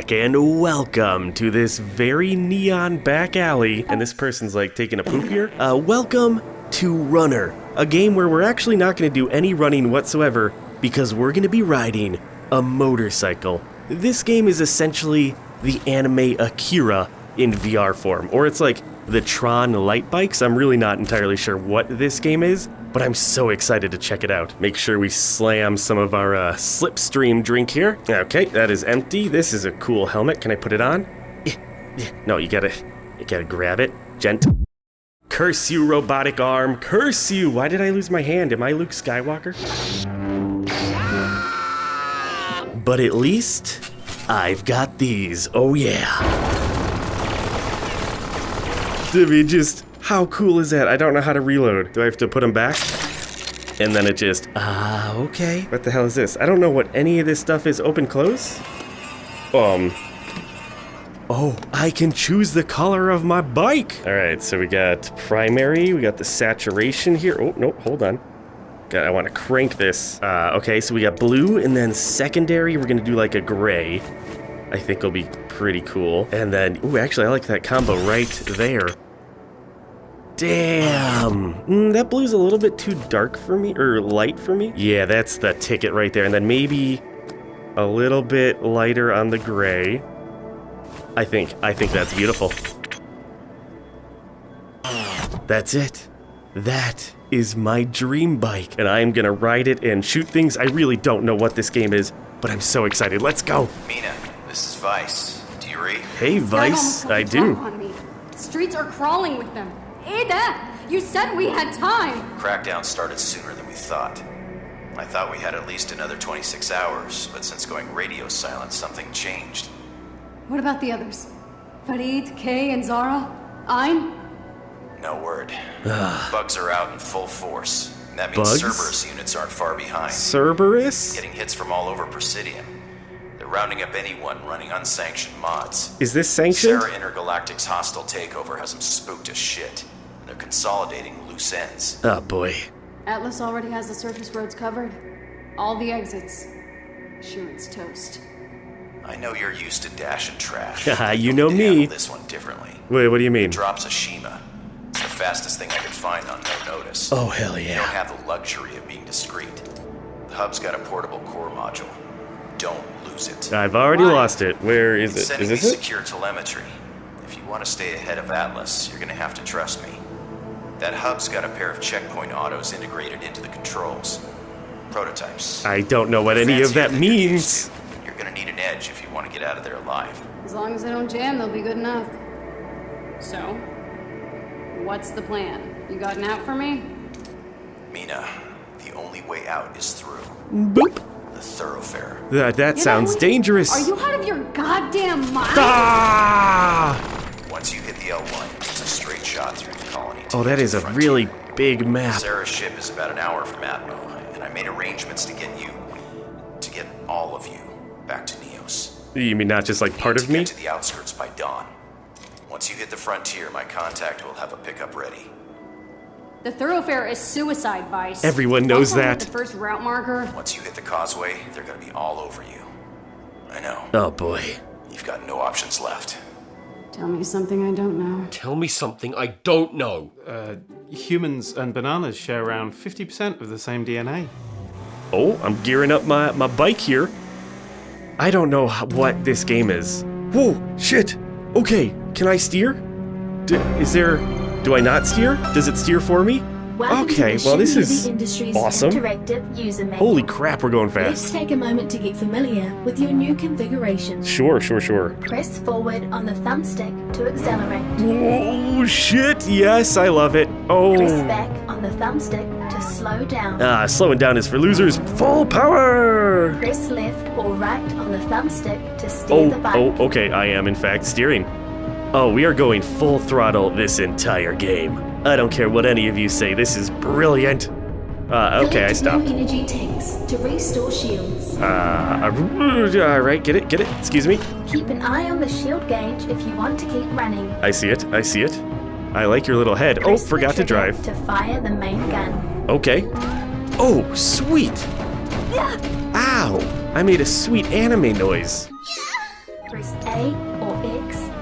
Wolfpack, and welcome to this very neon back alley. And this person's like taking a poop here. Uh, welcome to Runner, a game where we're actually not going to do any running whatsoever because we're going to be riding a motorcycle. This game is essentially the anime Akira in VR form, or it's like the Tron light bikes. I'm really not entirely sure what this game is, but I'm so excited to check it out. Make sure we slam some of our uh, Slipstream drink here. Okay, that is empty. This is a cool helmet. Can I put it on? No, you gotta, you gotta grab it. Gent. Curse you, robotic arm. Curse you. Why did I lose my hand? Am I Luke Skywalker? But at least I've got these. Oh yeah. I mean, just how cool is that? I don't know how to reload. Do I have to put them back? And then it just, ah, okay. What the hell is this? I don't know what any of this stuff is. Open, close? Um. Oh, I can choose the color of my bike. All right, so we got primary, we got the saturation here. Oh, no, hold on. God, I want to crank this. Uh, okay, so we got blue, and then secondary, we're gonna do like a gray. I think will be pretty cool. And then, ooh, actually, I like that combo right there. Damn. Mm, that blue's a little bit too dark for me, or light for me. Yeah, that's the ticket right there. And then maybe a little bit lighter on the gray. I think, I think that's beautiful. That's it. That is my dream bike. And I'm gonna ride it and shoot things. I really don't know what this game is, but I'm so excited. Let's go. Mina, this is Vice. Do you read? Hey, Vice. I got the drop do. Streets are crawling with them. Ada, you said we had time. Crackdown started sooner than we thought. I thought we had at least another 26 hours, but since going radio silent, something changed. What about the others? Farid, Kay, and Zara? Ein? No word. Ah. Bugs are out in full force. That means Bugs? Cerberus units aren't far behind. Cerberus? Getting hits from all over Presidium. They're rounding up anyone running unsanctioned mods. Is this sanctioned? Sarah Intergalactic's hostile takeover has them spooked as shit. And they're consolidating loose ends. Oh boy. Atlas already has the surface roads covered. All the exits. Sure, it's toast. I know you're used to dash and trash. You know me. this one differently. Wait, what do you mean? Drops a Shima. It's the fastest thing I could find on no notice. Oh, hell yeah. You don't have the luxury of being discreet. The hub's got a portable core module. Don't lose it. I've already Why? lost it. Where is It's it? sending Is me this it? secure telemetry. If you want to stay ahead of Atlas, you're gonna have to trust me. That hub's got a pair of checkpoint autos integrated into the controls. Prototypes. I don't know what any of that than you're means. to. You're gonna need an edge if you want to get out of there alive. As long as they don't jam, they'll be good enough. So, what's the plan? You got an out for me? Mina, the only way out is through Boop. the thoroughfare. That, that Get sounds out. dangerous. Are you out of your goddamn mind? Ah! Once you hit the L1, it's a straight shot through the colony. to Oh, that is a frontier. really big map. Sarah's ship is about an hour from Atmo, and I made arrangements to get you, to get all of you, back to Neos. You mean not just like part to of me? Get to the outskirts by dawn. Once you hit the frontier, my contact will have a pickup ready. The thoroughfare is suicide, Vice. Everyone knows Once I hit that. The first route marker. Once you hit the causeway, they're gonna be all over you. I know. Oh boy. You've got no options left. Tell me something I don't know. Tell me something I don't know. Uh, humans and bananas share around 50% of the same DNA. Oh, I'm gearing up my, my bike here. I don't know what this game is. Whoa, shit. Okay, can I steer? D- is there. Do I not steer? Does it steer for me? Welcome Okay, well, this is awesome. Interactive user manual. Holy crap, we're going fast. Let's take a moment to get familiar with your new configuration. Sure, sure, sure. Press forward on the thumbstick to accelerate. Oh, shit. Yes, I love it. Oh. Press back on the thumbstick to slow down. Ah, slowing down is for losers. Full power! Press left or right on the thumbstick to steer the Oh, bike. oh, okay, I am in fact steering. Oh, we are going full throttle this entire game. I don't care what any of you say, this is brilliant. Uh, okay, I stopped. new energy tanks to restore shields. Uh, alright, get it, get it, excuse me. Keep an eye on the shield gauge if you want to keep running. I see it, I see it. I like your little head. Oh, Press the forgot to drive. To fire the main gun. Okay. Oh, sweet. Yeah. Ow. I made a sweet anime noise. Press A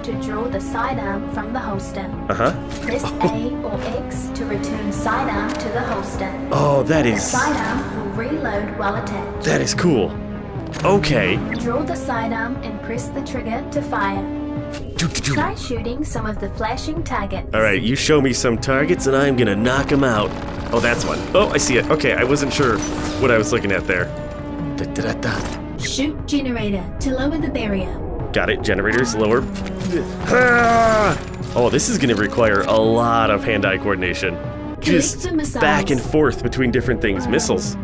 to draw the sidearm from the holster. Uh huh. Press A or X to return sidearm to the holster. Oh, that The sidearm will reload while attached. that is cool. Okay. Draw the sidearm and press the trigger to fire. Try shooting some of the flashing targets. All right, you show me some targets and I'm gonna knock them out. Oh, that's one. Oh, I see it. Okay, I wasn't sure what I was looking at there. Da, da, da, da. Shoot generator to lower the barrier. Got it. Generators lower. Ah! Oh, this is gonna require a lot of hand-eye coordination. Just back and forth between different things. Missiles.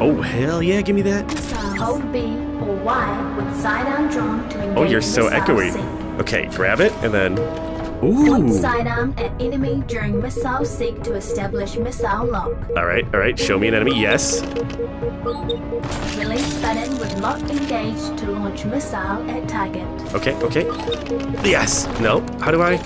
Oh hell yeah! Give me that. Hold B or Y with sidearm drawn to engage Oh, you're so echoey. Okay, grab it and then. Point Ooh. sidearm at enemy during missile seek to establish missile lock. All right, all right. Show me an enemy. Yes. Release button with lock engaged to launch missile at target. Okay, okay. Yes. No. How do I?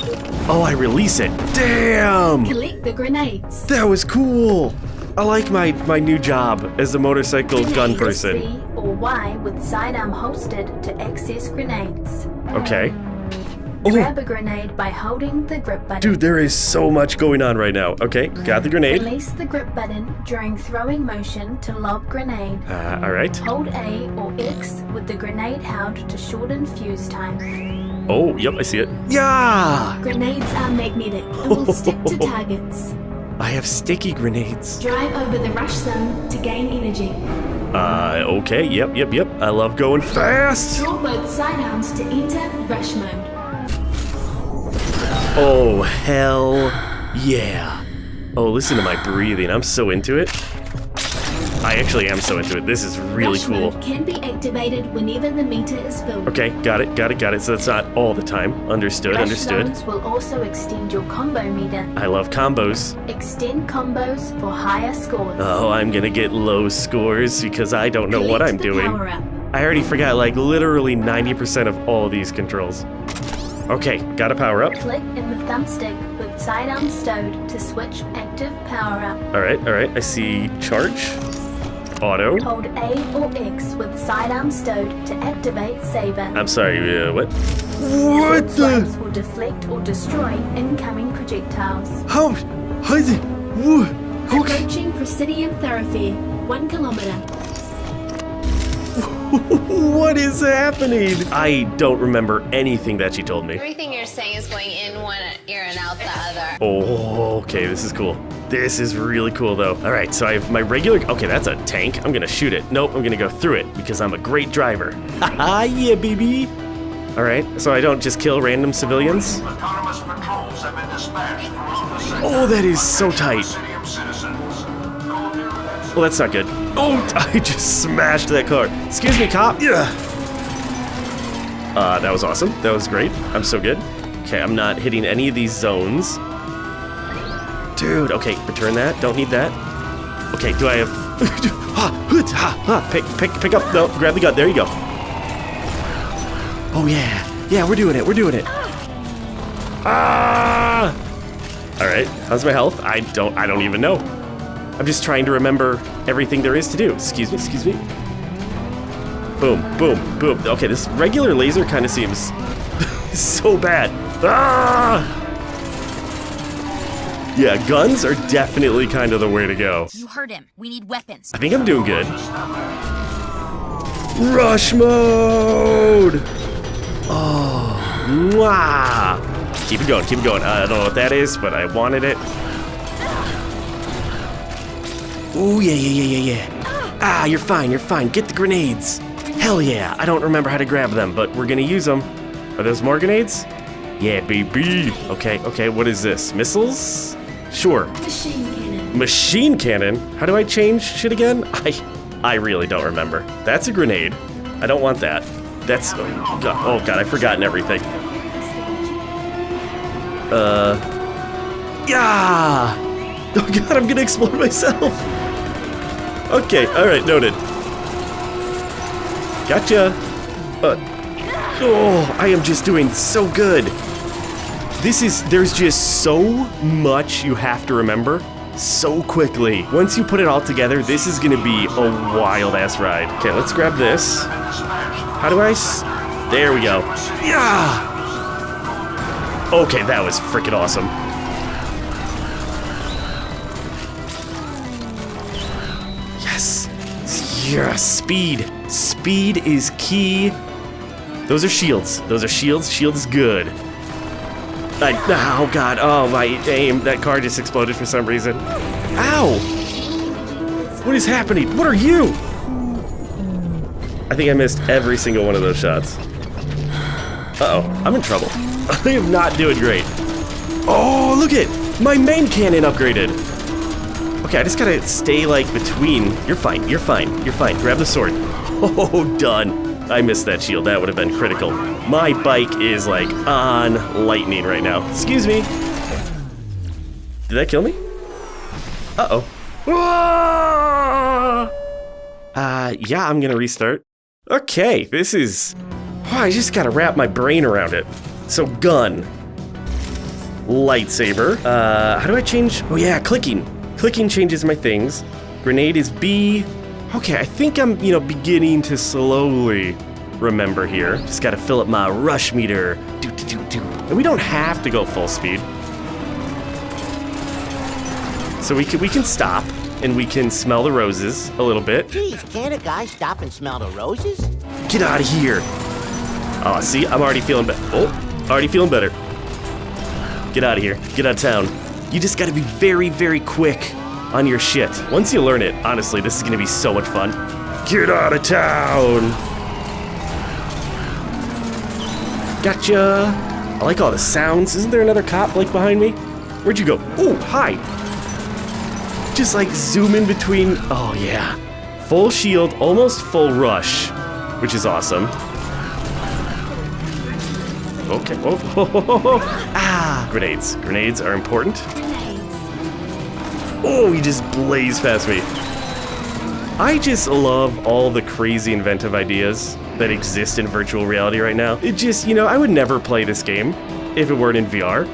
Oh, I release it. Damn. Collect the grenades. That was cool. I like my my new job as a motorcycle gun person. Or Y with sidearm holstered to access grenades. Okay. Grab Oh, a grenade by holding the grip button. dude, there is so much going on right now. Okay, got the grenade. Release the grip button during throwing motion to lob grenade. Uh, all right. Hold A or X with the grenade held to shorten fuse time. Oh, yep, I see it. Yeah. Grenades are magnetic and will stick to targets. I have sticky grenades. Drive over the rush zone to gain energy. Uh, okay. Yep, yep, yep. I love going fast. Draw both sidearms to enter rush mode. Oh, hell yeah. Oh, listen to my breathing. I'm so into it. I actually am so into it. This is really rush cool. mode can be activated whenever the meter is filled. Okay, got it, got it, got it. So that's not all the time. Understood, Rush understood. will also extend your combo meter. I love combos. Extend combos for higher scores. Oh, I'm gonna get low scores because I don't know what I'm doing. I already forgot like literally 90% of all these controls. Okay, got a power up. Click in the thumbstick with sidearm stowed to switch active power up. Alright, alright. I see charge. Auto. Hold A or X with sidearm stowed to activate saber. I'm sorry, uh, what? What Sword the? swipes will deflect or destroy incoming projectiles. How? How is it? Wha- Okay. Approaching Presidium Thoroughfare, one kilometer. What is happening? I don't remember anything that she told me. Everything you're saying is going in one ear and out the other. Oh, okay, this is cool. This is really cool, though. All right, so I have my regular. Okay, that's a tank. I'm gonna shoot it. Nope, I'm gonna go through it because I'm a great driver. Haha, yeah, baby. All right, so I don't just kill random civilians. Autonomous patrols have been dispatched throughout the. Oh, that is so tight. City of citizens. Call near Well, that's not good. Oh, I just smashed that car. Excuse me, cop. Yeah. Uh, that was awesome. That was great. I'm so good. Okay, I'm not hitting any of these zones. Dude, okay, return that. Don't need that. Okay, do I have... ha, hoot, ha, ha, pick, pick, pick up. No, grab the gun. There you go. Oh, yeah. Yeah, we're doing it. We're doing it. Ah! All right, how's my health? I don't, I don't even know. I'm just trying to remember everything there is to do. Excuse me, excuse me. Boom, boom, boom. Okay, this regular laser kind of seems so bad. Ah! Yeah, guns are definitely kind of the way to go. You heard him. We need weapons. I think I'm doing good. Rush mode! Oh, mwah! Keep it going, keep it going. I don't know what that is, but I wanted it. Ooh, yeah, yeah, yeah, yeah, yeah. Ah, you're fine, you're fine. Get the grenades. Hell yeah. I don't remember how to grab them, but we're gonna use them. Are those more grenades? Yeah, baby. Okay, okay, what is this? Missiles? Sure. Machine cannon. Machine cannon? How do I change shit again? I I really don't remember. That's a grenade. I don't want that. That's oh god, oh god I've forgotten everything. Uh Yeah! Oh god, I'm gonna explode myself! Okay, alright, noted. Gotcha! Uh, oh, I am just doing so good! This is, there's just so much you have to remember so quickly. Once you put it all together, this is gonna be a wild ass ride. Okay, let's grab this. How do I? There we go. Yeah. Okay, that was freaking awesome. Yes, speed. Speed is key. Those are shields. Those are shields. Shields good. I, oh god, oh my aim. That car just exploded for some reason. Ow! What is happening? What are you? I think I missed every single one of those shots. Uh-oh, I'm in trouble. I am not doing great. Oh, look it! My main cannon upgraded! Okay, I just gotta stay, like, between. You're fine, you're fine, you're fine. Grab the sword. Oh, done. I missed that shield. That would have been critical. My bike is, like, on lightning right now. Excuse me. Did that kill me? Uh-oh. Ah! Uh, yeah, I'm gonna restart. Okay, this is... Oh, I just gotta wrap my brain around it. So, gun. Lightsaber. Uh, how do I change? Oh yeah, clicking. Clicking changes my things. Grenade is B. Okay, I think I'm, you know, beginning to slowly remember here. Just gotta fill up my rush meter. Do, do, do, do. And we don't have to go full speed. So we can, we can stop and we can smell the roses a little bit. Geez, can't a guy stop and smell the roses? Get out of here. Oh, see, I'm already feeling better. Oh, already feeling better. Get out of here. Get out of town. You just gotta be very, very quick on your shit. Once you learn it, honestly, this is gonna be so much fun. Get out of town. Gotcha. I like all the sounds. Isn't there another cop, like, behind me? Where'd you go? Oh, hi. Just, like, zoom in between. Oh, yeah. Full shield, almost full rush, which is awesome. Okay. Oh. Ah, grenades. Grenades are important. Oh, he just blazed past me. I just love all the crazy inventive ideas that exist in virtual reality right now. It just, you know, I would never play this game if it weren't in VR.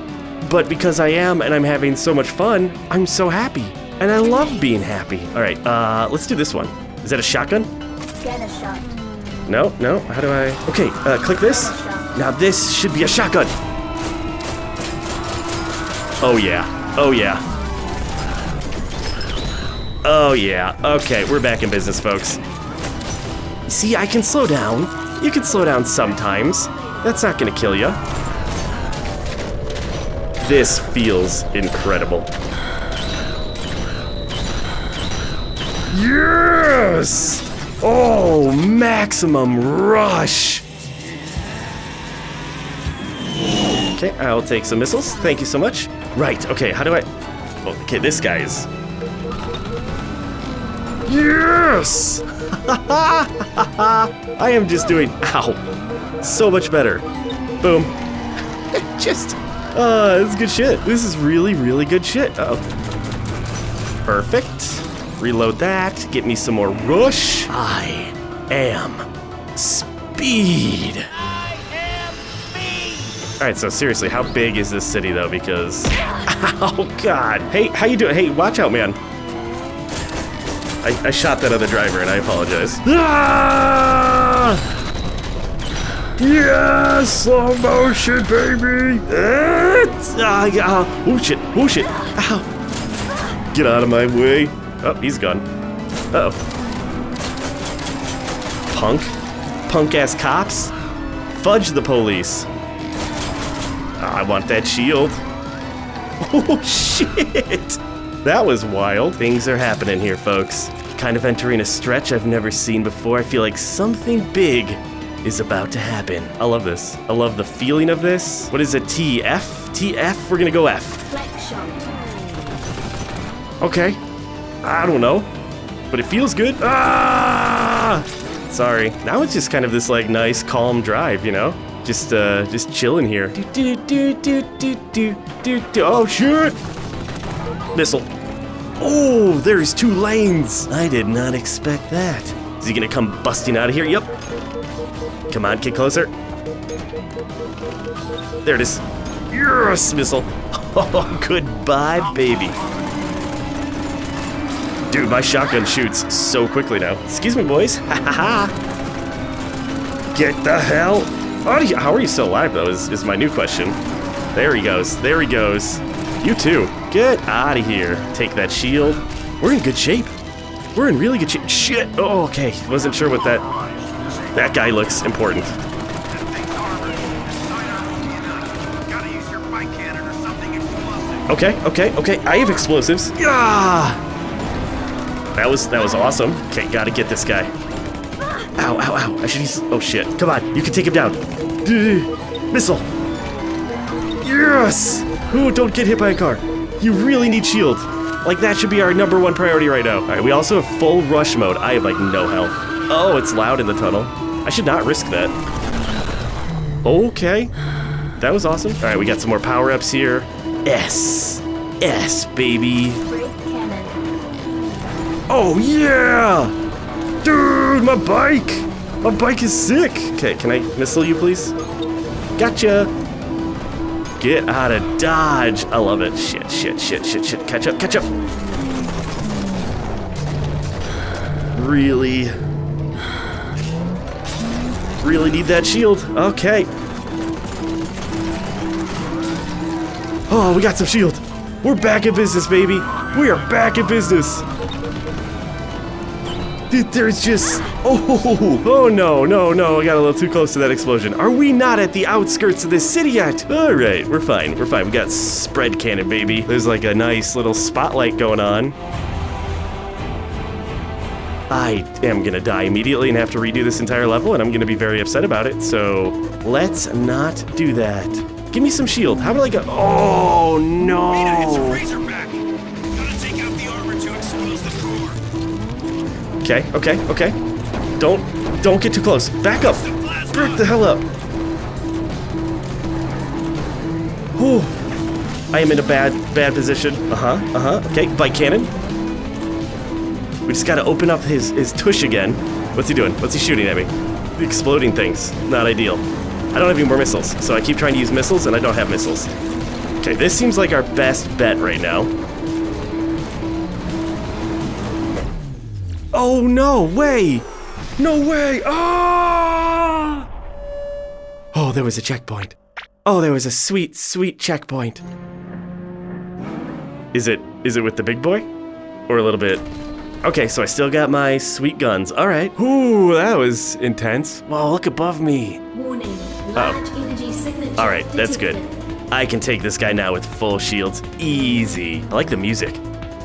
But because I am and I'm having so much fun, I'm so happy. And I love being happy. All right, uh, let's do this one. Is that a shotgun? Scanner shot. No, no. How do I? Okay, uh, click this. Now this should be a shotgun. Oh yeah. Oh yeah. Oh yeah. Okay, we're back in business, folks. See, I can slow down. You can slow down sometimes. That's not gonna kill you. This feels incredible. Yes! Oh, maximum rush! Okay, I'll take some missiles. Thank you so much. Right, okay, how do I... Okay, this guy is... Yes! I am just doing... Ow. So much better. Boom. just... Uh, this is good shit. This is really, really good shit. Uh oh Perfect. Reload that. Get me some more rush. I am speed. All right, so seriously, how big is this city though? Because, oh god. Hey, how you doing? Hey, watch out, man. I, I shot that other driver, and I apologize. Ah! Yes, slow motion, baby. Ah, ah, oh shit! Oh shit! Ow! Get out of my way. Oh, he's gone. Uh oh. Punk? Punk ass cops? Fudge the police. I want that shield. Oh shit! That was wild. Things are happening here, folks. Kind of entering a stretch I've never seen before. I feel like something big is about to happen. I love this. I love the feeling of this. What is it? TF? TF? We're gonna go F. Okay. I don't know. But it feels good. Ah! Sorry. Now it's just kind of this like nice calm drive, you know? Just uh just chilling here. Do do do do do do do Oh shit! Missile. Oh, there's two lanes. I did not expect that. Is he gonna come busting out of here? Yep. Come on, get closer. There it is. Yes, missile. Oh, goodbye, baby. Dude, my shotgun shoots so quickly now. Excuse me, boys. Ha ha ha. Get the hell out of here. How are you still alive, though, is, is my new question. There he goes. There he goes. You too. Get out of here. Take that shield. We're in good shape. We're in really good shape. Shit. Oh, okay. Wasn't sure what that... That guy looks important. Okay, okay, okay. I have explosives. Yeah. That was that was awesome. Okay, gotta get this guy. Ow, ow, ow. I should use. Oh shit. Come on, you can take him down. Missile. Yes. Ooh, don't get hit by a car. You really need shield. Like that should be our number one priority right now. All right, we also have full rush mode. I have like no health. Oh, it's loud in the tunnel. I should not risk that. Okay. That was awesome. All right, we got some more power-ups here. S. S, baby. Oh, yeah! Dude, my bike! My bike is sick! Okay, can I missile you, please? Gotcha! Get out of dodge! I love it. Shit, shit, shit, shit, shit. Catch up, catch up! Really? Really need that shield. Okay. Oh, we got some shield. We're back in business, baby. We are back in business. There's just... Oh, oh no, no, no, I got a little too close to that explosion. Are we not at the outskirts of this city yet? All right, we're fine, we're fine. We got spread cannon, baby. There's like a nice little spotlight going on. I am gonna die immediately and have to redo this entire level, and I'm gonna be very upset about it, so let's not do that. Give me some shield. How about like a... Oh, no. Razorback! Okay, okay, okay. Don't, don't get too close. Back up. Back the hell up. Whew. I am in a bad, bad position. Uh-huh, uh-huh. Okay, bike cannon. We just gotta open up his, his tush again. What's he doing? What's he shooting at me? Exploding things. Not ideal. I don't have any more missiles, so I keep trying to use missiles and I don't have missiles. Okay, this seems like our best bet right now. Oh, no way! No way! Ah! Oh, there was a checkpoint. Oh, there was a sweet, sweet checkpoint. Is it, is it with the big boy? Or a little bit? Okay, so I still got my sweet guns. All right. Ooh, that was intense. Well, look above me. Warning. Large energy signature. All right, that's good. I can take this guy now with full shields. Easy. I like the music.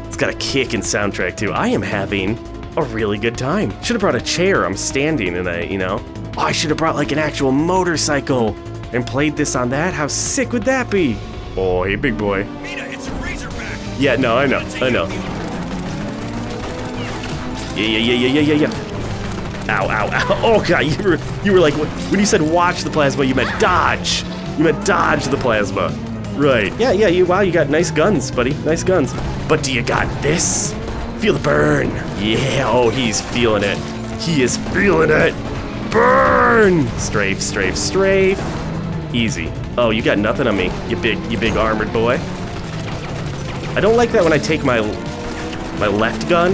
It's got a kick and soundtrack too. I am having a really good time. Should have brought a chair. I'm standing and I, you know. Oh, I should have brought like an actual motorcycle and played this on that. How sick would that be? Oh, hey, big boy. Mina, it's a Razorback! Yeah, no, I know, I know. Yeah, yeah, yeah, yeah, yeah, yeah, yeah. Ow, ow, ow. Oh god, you were you were like when you said watch the plasma, you meant dodge. You meant dodge the plasma. Right. Yeah, yeah, you wow, you got nice guns, buddy. Nice guns. But do you got this? Feel the burn. Yeah, oh he's feeling it. He is feeling it. Burn! Strafe, strafe, strafe. Easy. Oh, you got nothing on me, you big you big armored boy. I don't like that when I take my my left gun,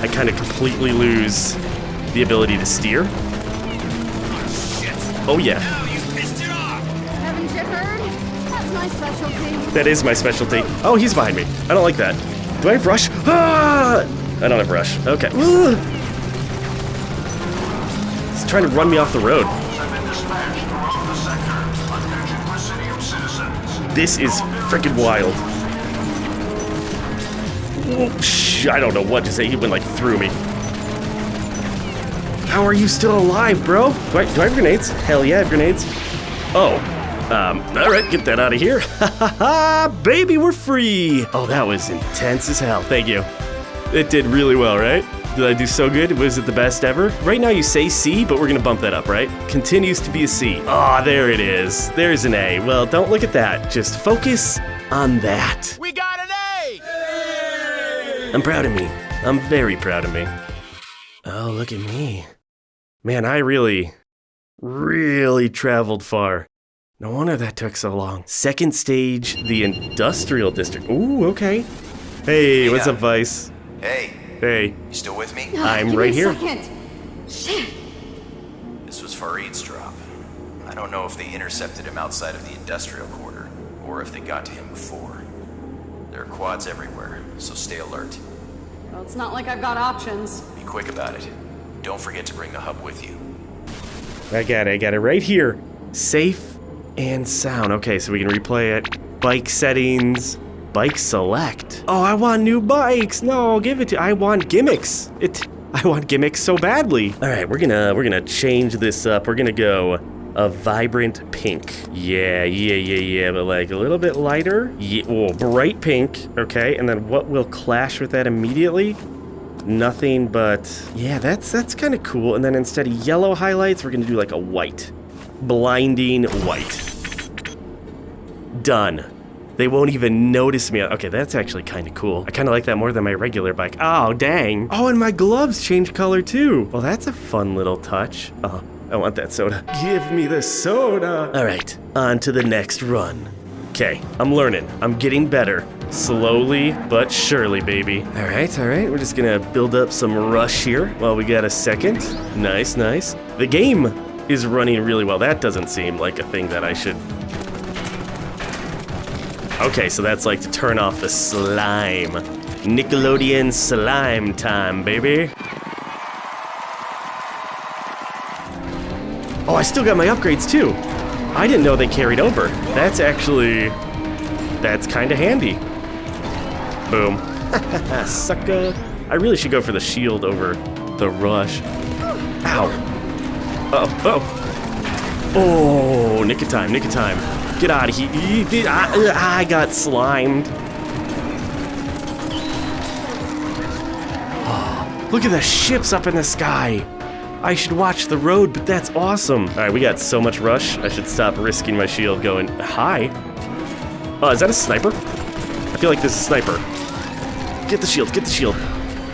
I kind of completely lose the ability to steer. Oh yeah, Now you pissed it off! Haven't you heard? That's my specialty. that is my specialty. Oh, he's behind me. I don't like that. Do I have rush? Ah! I don't have rush. Okay. He's trying to run me off the road. This is freaking wild. I don't know what to say. He went like through me. How are you still alive, bro? Do I, do I have grenades? Hell yeah, I have grenades. Oh, um, all right, get that out of here. Ha ha ha, baby, we're free. Oh, that was intense as hell. Thank you. It did really well, right? Did I do so good? Was it the best ever? Right now you say C, but we're gonna bump that up, right? Continues to be a C. Ah, there it is. There's an A. Well, don't look at that. Just focus on that. We got an A! I'm proud of me. I'm very proud of me. Oh, look at me. Man, I really, really traveled far. No wonder that took so long. Second stage, the industrial district. Ooh, okay. Hey, what's Yeah. up, Vice? Hey, Hey, You still with me? I'm Give me right a here. Second. Shit. This was Farid's drop. I don't know if they intercepted him outside of the industrial quarter, or if they got to him before. There are quads everywhere, so stay alert. Well, it's not like I've got options. Be quick about it. Don't forget to bring the hub with you. I got it. I got it right here. Safe and sound. Okay, so we can replay it. Bike settings. Bike select. Oh, I want new bikes. No, give it to. I want gimmicks. It. I want gimmicks so badly. All right, we're gonna we're gonna change this up. We're gonna go a vibrant pink. Yeah, yeah, yeah, yeah, but like a little bit lighter. Yeah, oh, bright pink. Okay, and then what will clash with that immediately? Nothing but yeah, that's that's kind of cool. And then instead of yellow highlights, we're gonna do like a white, blinding white. Done. They won't even notice me. Okay, that's actually kind of cool. I kind of like that more than my regular bike. Oh, dang. Oh, and my gloves change color too. Well, that's a fun little touch. Oh, I want that soda. Give me the soda. All right, on to the next run. Okay, I'm learning. I'm getting better. Slowly but surely, baby. All right, all right. We're just gonna build up some rush here while we got a second. Nice, nice. The game is running really well. That doesn't seem like a thing that I should Okay, so that's like to turn off the slime. Nickelodeon slime time, baby. Oh, I still got my upgrades too. I didn't know they carried over. That's actually... That's kind of handy. Boom. Sucker. I really should go for the shield over the rush. Ow. Oh, oh. Oh, nick of time, nick of time. Get out of here. I, uh, I got slimed. Oh, look at the ships up in the sky. I should watch the road, but that's awesome. All right, we got so much rush. I should stop risking my shield going, hi. Oh, uh, is that a sniper? I feel like this is a sniper. Get the shield, get the shield.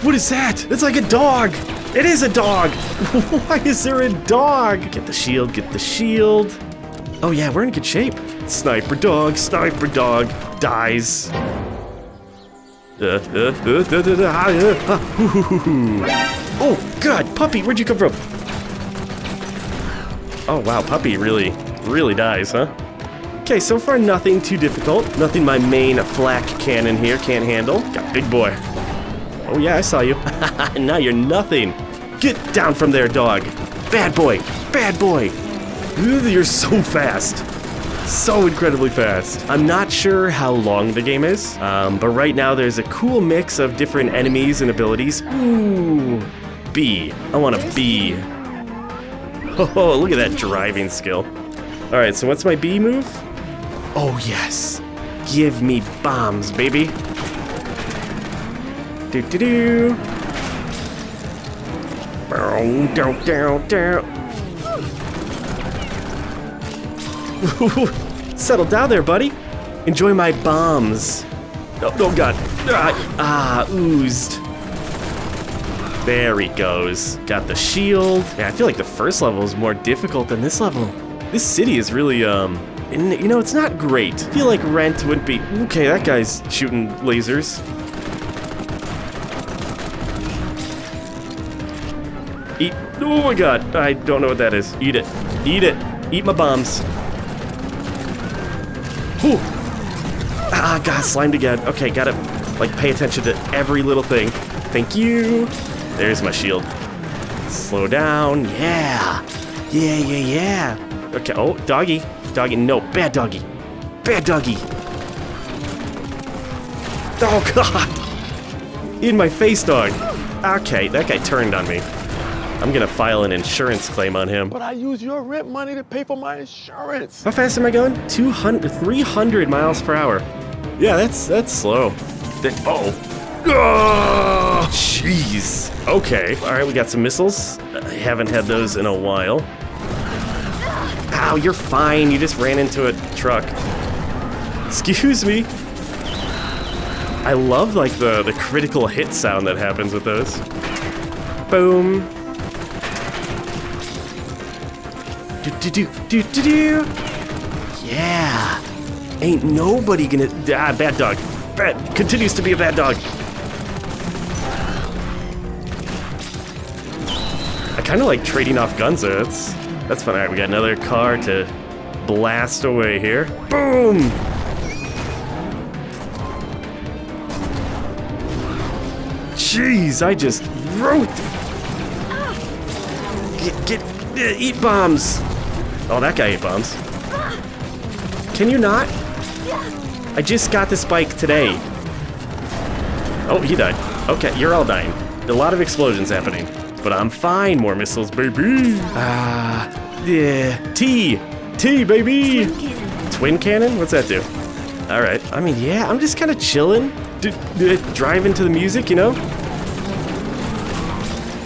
What is that? It's like a dog. It is a dog. Why is there a dog? Get the shield, get the shield. Oh yeah, we're in good shape. Sniper dog, sniper dog, dies. Oh god, puppy, where'd you come from? Oh wow, puppy really, really dies, huh? Okay, so far nothing too difficult. Nothing my main flak cannon here can't handle. Got big boy. Oh yeah, I saw you. now you're nothing. Get down from there, dog. Bad boy, bad boy. You're so fast. So incredibly fast. I'm not sure how long the game is, um, but right now there's a cool mix of different enemies and abilities. Ooh, B. I want a B. Oh, look at that driving skill. All right, so what's my B move? Oh, yes. Give me bombs, baby. Do do do. Bow. Settle down there, buddy. Enjoy my bombs. Oh, oh god. Ah, ah, oozed. There he goes. Got the shield. Yeah, I feel like the first level is more difficult than this level. This city is really, um, you know, it's not great. I feel like Rent wouldn't be... Okay, that guy's shooting lasers. Eat... Oh my god, I don't know what that is. Eat it. Eat it. Eat my bombs. Whew. Ah, God, slimed again. Okay, gotta, like, pay attention to every little thing. Thank you. There's my shield. Slow down. Yeah. Yeah, yeah, yeah. Okay, oh, doggy. Doggy, no, bad doggy. Bad doggy. Oh, God. In my face, dog. Okay, that guy turned on me. I'm gonna file an insurance claim on him. But I use your rent money to pay for my insurance. How fast am I going? 200, 300 miles per hour. Yeah, that's that's slow. That, oh. Oh, jeez. Okay. All right, we got some missiles. I haven't had those in a while. Ow, you're fine. You just ran into a truck. Excuse me. I love like the the critical hit sound that happens with those. Boom. Do do do do do do. Yeah. Ain't nobody gonna ah bad dog. Bad continues to be a bad dog. I kind of like trading off guns there. That's, that's fun. All right, we got another car to blast away here. Boom! Jeez, I just wrote. Get, get, uh, eat bombs. Oh, that guy ate bombs. Can you not? I just got this bike today. Oh, he died. Okay, you're all dying. A lot of explosions happening. But I'm fine. More missiles, baby. Ah, yeah. T. T, baby. Twin cannon. Twin cannon? What's that do? All right. I mean, yeah, I'm just kind of chilling. D driving to the music, you know?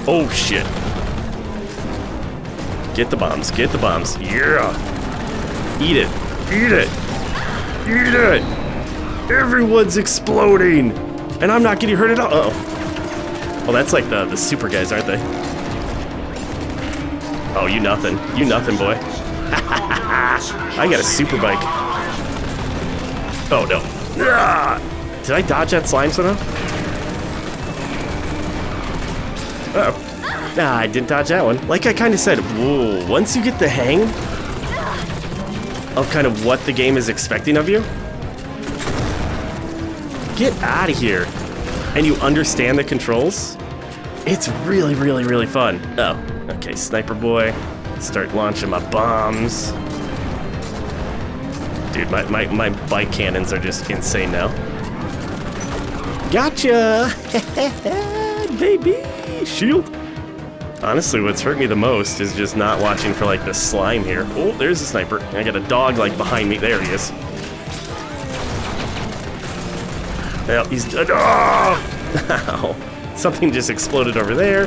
Oh, shit. Get the bombs. Get the bombs. Yeah. Eat it. Eat it. Eat it. Everyone's exploding. And I'm not getting hurt at all. Uh oh Oh, that's like the, the super guys, aren't they? Oh, you nothing. You nothing, boy. I got a super bike. Oh, no. Did I dodge that slime somehow? Uh oh Nah, I didn't dodge that one. Like I kind of said, whoa, once you get the hang of kind of what the game is expecting of you, get out of here and you understand the controls, it's really, really, really fun. Oh, okay, Sniper Boy. Start launching my bombs. Dude, my, my, my bike cannons are just insane now. Gotcha! Baby! Shield! Honestly, what's hurt me the most is just not watching for, like, the slime here. Oh, there's a sniper. I got a dog, like, behind me. There he is. Well, he's uh, dead. Oh! Something just exploded over there.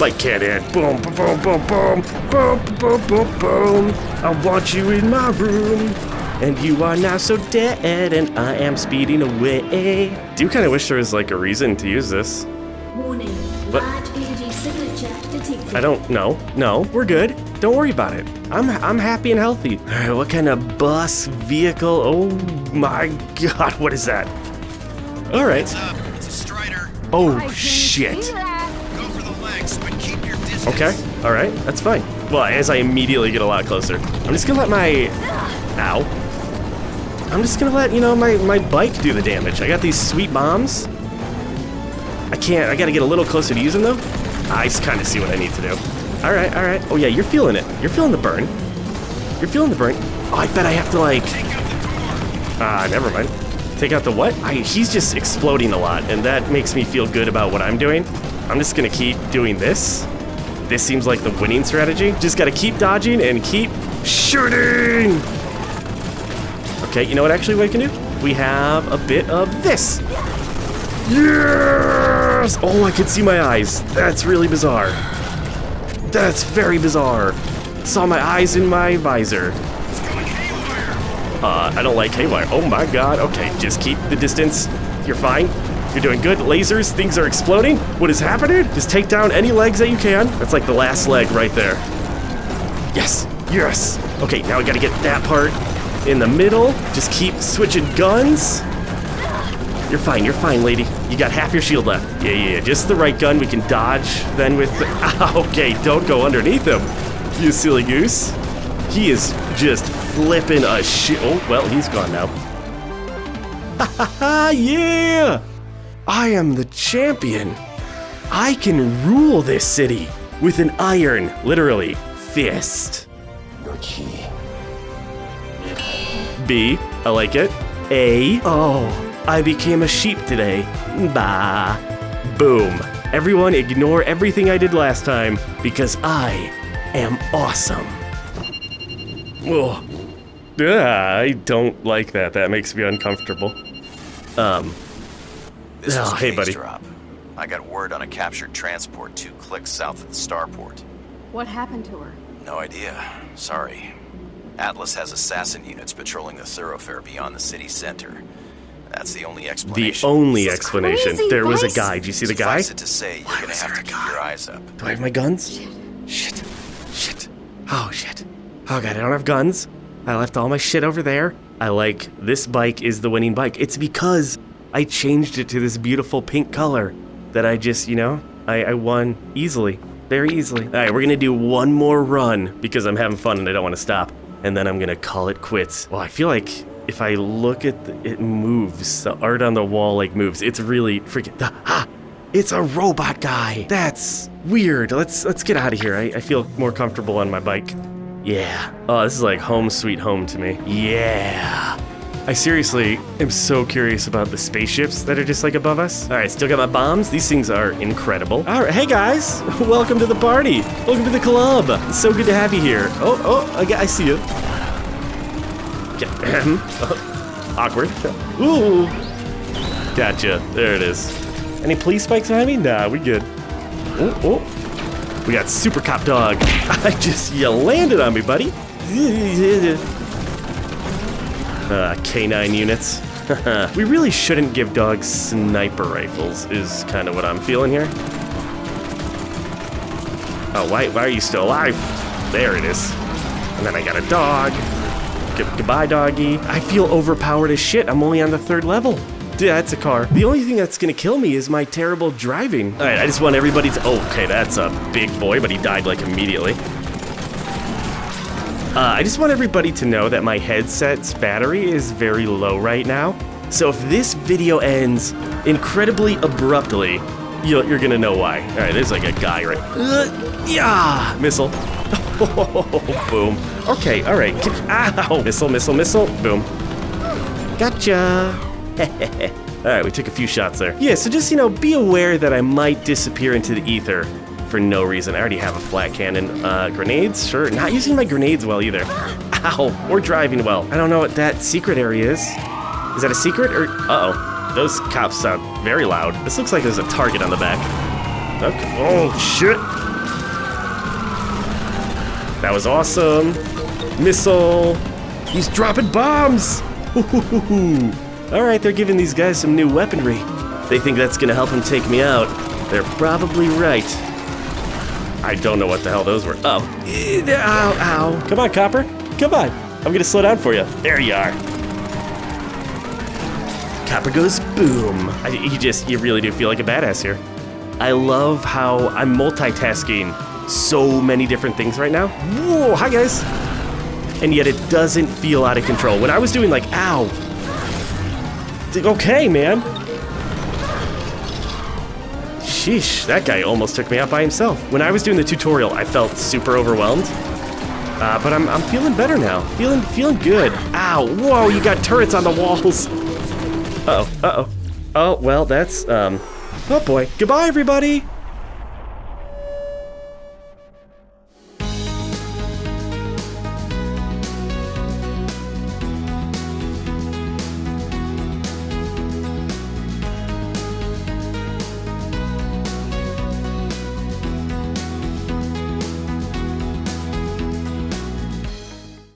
Like cannon. Boom, boom, boom, boom, boom, boom, boom, boom, boom. I want you in my room. And you are now so dead, and I am speeding away. Do you kind of wish there was like a reason to use this. Warning. But I don't know. No, we're good. Don't worry about it. I'm I'm happy and healthy. All right, what kind of bus vehicle? Oh my god, what is that? All right. It's um, a Strider. Oh shit. Go for the legs, but keep your distance. Okay. All right. That's fine. Well, as I immediately get a lot closer, I'm just gonna let my ow. I'm just gonna let you know my my bike do the damage. I got these sweet bombs. I can't. I gotta get a little closer to using them. I just kind of see what I need to do. All right. All right. Oh yeah, you're feeling it. You're feeling the burn. You're feeling the burn. Oh, I bet I have to like. Ah, never mind. Take out the what? I, he's just exploding a lot, and that makes me feel good about what I'm doing. I'm just gonna keep doing this. This seems like the winning strategy. Just gotta keep dodging and keep shooting! Okay, you know what actually we can do? We have a bit of this. Yes! Oh, I can see my eyes. That's really bizarre. That's very bizarre. Saw my eyes in my visor. Uh, I don't like haywire. Oh my god. Okay, just keep the distance. You're fine. You're doing good. Lasers, things are exploding. What is happening? Just take down any legs that you can. That's like the last leg right there. Yes. Yes. Okay, now we gotta get that part in the middle. Just keep switching guns. You're fine, you're fine, lady. You got half your shield left. Yeah, yeah, yeah. Just the right gun. We can dodge then with the... Ah, okay, don't go underneath him, you silly goose. He is just flipping a shit. Oh, well, he's gone now. Ha ha ha, yeah! I am the champion. I can rule this city with an iron, literally, fist. Your key. B, I like it. A, oh, I became a sheep today. Bah. Boom. Everyone ignore everything I did last time because I am awesome. Oh, yeah, I don't like that. That makes me uncomfortable. Um. This Oh, hey, buddy. Drop. I got word on a captured transport two clicks south of the starport. What happened to her? No idea. Sorry. Atlas has assassin units patrolling the thoroughfare beyond the city center. That's the only The explanation. only explanation. Crazy There was a guy. Did you see the guy? Suffice it to say, you're gonna have to keep your eyes up. Do I have my guns? Shit. Shit. Oh, shit. Oh, God, I don't have guns. I left all my shit over there. I like, this bike is the winning bike. It's because I changed it to this beautiful pink color that I just, you know, I, I won easily. very easily. All right, we're gonna do one more run because I'm having fun and I don't want to stop. And then I'm gonna call it quits. Well, I feel like if I look at the, it moves. The art on the wall like moves. It's really freaking. the, Ah, it's a robot guy. That's weird. Let's let's get out of here. I, I feel more comfortable on my bike. Yeah. Oh, this is like home sweet home to me. Yeah. I seriously am so curious about the spaceships that are just like above us. All right, still got my bombs. These things are incredible. All right, hey guys, welcome to the party. Welcome to the club. It's so good to have you here. Oh, oh, I, I see you. Awkward. Ooh. Gotcha. There it is. Any police spikes behind me? Nah, we good. Oh, oh. We got Super Cop Dog. I just, you landed on me, buddy. Uh, K9 units. we really shouldn't give dogs sniper rifles, is kind of what I'm feeling here. Oh, why, why are you still alive? There it is. And then I got a dog. G goodbye, doggy. I feel overpowered as shit. I'm only on the third level. Yeah, that's a car. The only thing that's gonna kill me is my terrible driving. All right, I just want everybody to. Oh, okay, that's a big boy, but he died like immediately. Uh, I just want everybody to know that my headset's battery is very low right now. So if this video ends incredibly abruptly, you're, gonna know why. All right, there's like a guy right. Uh, yeah, missile. boom. Okay, all right. Ow! Missile, missile, missile. Boom. Gotcha. all right, we took a few shots there. Yeah, so just you know, be aware that I might disappear into the ether for no reason. I already have a flat cannon. Uh, grenades? Sure. Not using my grenades well either. Ow. Or driving well. I don't know what that secret area is. Is that a secret or... Uh-oh. Those cops sound very loud. This looks like there's a target on the back. Okay. Oh, shit. That was awesome. Missile. He's dropping bombs. All right, they're giving these guys some new weaponry. They think that's gonna help him take me out. They're probably right. I don't know what the hell those were. Oh. Eh, ow, ow. Come on, Copper. Come on. I'm gonna slow down for you. There you are. Copper goes boom. I, you just, you really do feel like a badass here. I love how I'm multitasking so many different things right now. Whoa, hi guys. And yet it doesn't feel out of control. When I was doing like, ow. Okay, man. Sheesh, that guy almost took me out by himself. When I was doing the tutorial, I felt super overwhelmed. Uh, but I'm, I'm feeling better now. Feeling feeling good. Ow, whoa, you got turrets on the walls. Uh-oh, uh-oh. Oh, well, that's, um, oh boy. Goodbye, everybody!